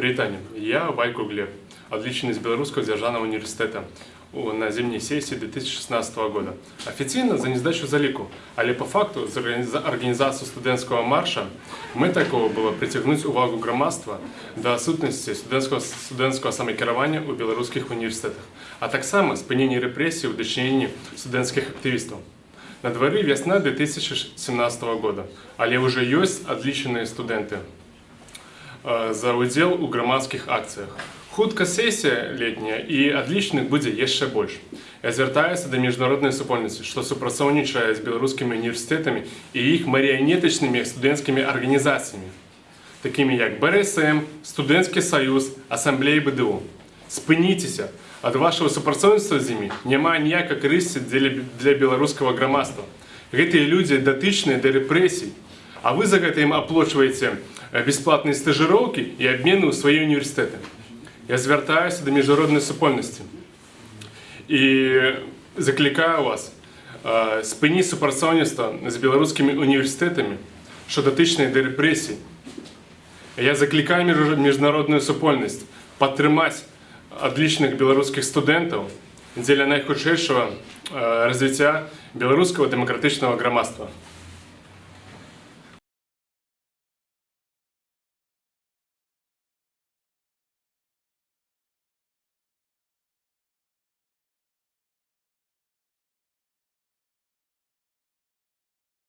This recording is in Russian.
Прывітанне. Я Вайко Глеб, отличный из Белорусского державного университета у- на зимней сессии 2016 года. Официально за несдачу заліку, але по факту за органи- за организацию студентского марша мы такого было притягнуть увагу громадства до сутності студентського, студентського самокерування у білоруських університетах, а так само спинення репресій у дочиненні студентських активістів. На дворі весна 2017 года, але вже є отличні студенти э, за удзел у громадскіх акціях. Хутка сесія летняя і адлічных будзе яшчэ больш. Я звяртаюся да міжнароднай супольнасці, што супрацоўнічае з беларускімі універсітэтамі і іх марыянетачнымі студэнцкімі арганізацыямі, такімі як БРСМ, студэнцкі саюз, асамблеі БДУ. Спыніцеся, ад вашего супрацоўніцтва з імі няма ніякай карысці для, для беларускага грамадства. Гэтыя людзі датычныя да рэпрэсій, а вы за гэта ім аплочваеце э, бесплатныя стажыроўкі і абмены ў свае універсітэты. Я звяртаюся да міжнароднай супольнасці і заклікаю вас э, спыніць супрацоўніцтва з беларускімі універсітэтамі, што датычныя да рэпрэсій. Я заклікаю між- міжнародную супольнасць падтрымаць адлічных беларускіх студэнтаў дзеля найхутчэйшага э, развіцця беларускага дэмакратычнага грамадства.